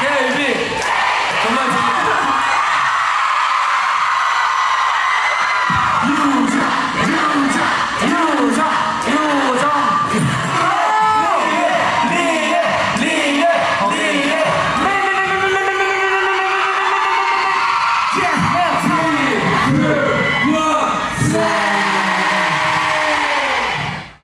Baby!